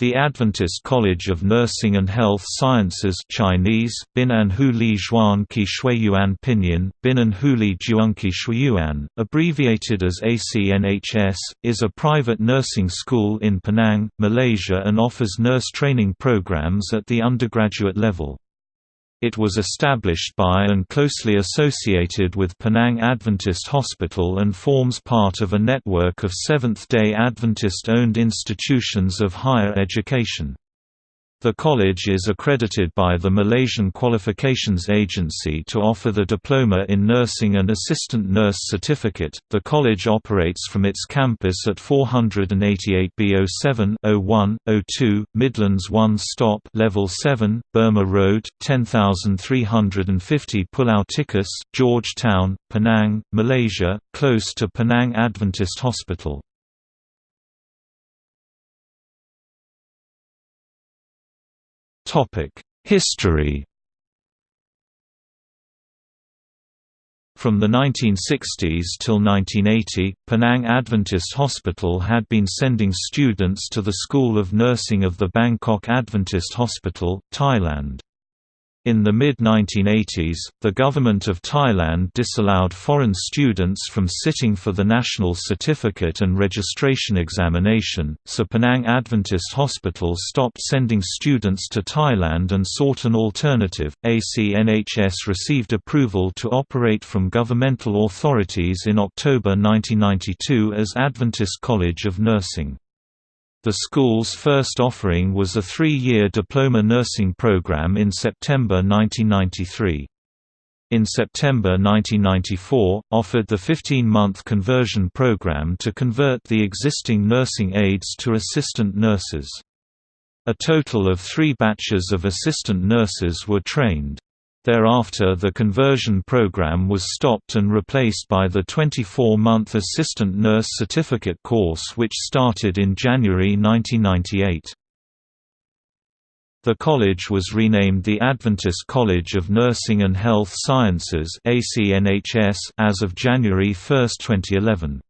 The Adventist College of Nursing and Health Sciences Chinese, Binan Huli Zhuan Qi Shuiyuan Pinyin, Binan Huli Zhuanqi Shuiyuan, abbreviated as ACNHS, is a private nursing school in Penang, Malaysia and offers nurse training programs at the undergraduate level. It was established by and closely associated with Penang Adventist Hospital and forms part of a network of Seventh-day Adventist-owned institutions of higher education. The college is accredited by the Malaysian Qualifications Agency to offer the Diploma in Nursing and Assistant Nurse Certificate. The college operates from its campus at 488 B07 01 02 Midlands 1 Stop Level 7, Burma Road, 10350 Pulau Tikus, Georgetown, Penang, Malaysia, close to Penang Adventist Hospital. History From the 1960s till 1980, Penang Adventist Hospital had been sending students to the School of Nursing of the Bangkok Adventist Hospital, Thailand. In the mid-1980s, the government of Thailand disallowed foreign students from sitting for the National Certificate and Registration Examination, so Penang Adventist Hospital stopped sending students to Thailand and sought an alternative. ACNHS received approval to operate from governmental authorities in October 1992 as Adventist College of Nursing. The school's first offering was a three-year diploma nursing program in September 1993. In September 1994, offered the 15-month conversion program to convert the existing nursing aides to assistant nurses. A total of three batches of assistant nurses were trained. Thereafter the conversion program was stopped and replaced by the 24-month Assistant Nurse Certificate course which started in January 1998. The college was renamed the Adventist College of Nursing and Health Sciences as of January 1, 2011.